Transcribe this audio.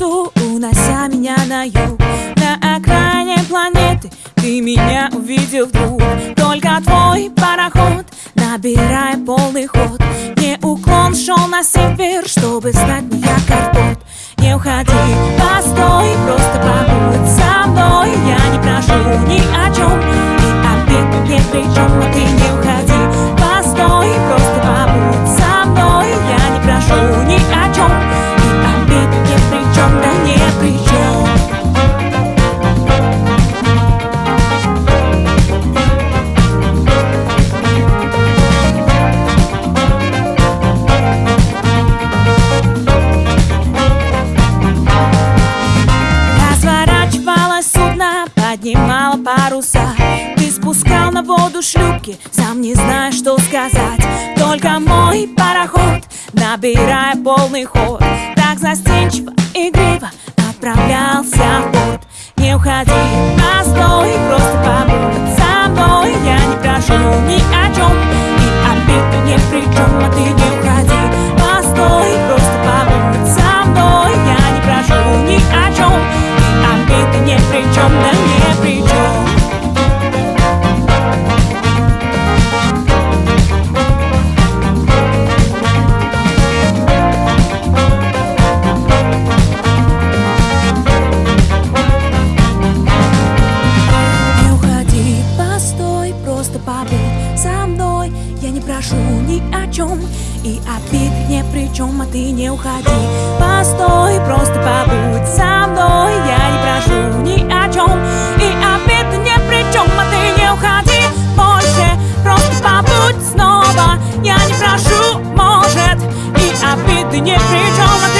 лесу, унося меня на юг. На окраине планеты ты меня увидел вдруг. Только твой пароход, набирая полный ход. Не уклон шел на север, чтобы стать мне картот. Не уходи, постой, просто побудь поднимала паруса. Ты спускал на воду шлюпки, сам не знаешь, что сказать. Только мой пароход, набирая полный ход. Так застенчиво, игриво отправлялся в порт. Не уходи, постой, просто побудь. Со мной Я не прошу ни о чем, и обид ни при А ты не прошу ни о чем И обид ни при чем, а ты не уходи. Постой, просто побудь со мной Я не прошу ни о чем И обид ни при чем, а ты не уходи. Больше просто побудь снова Я не прошу, может И обид ни при чем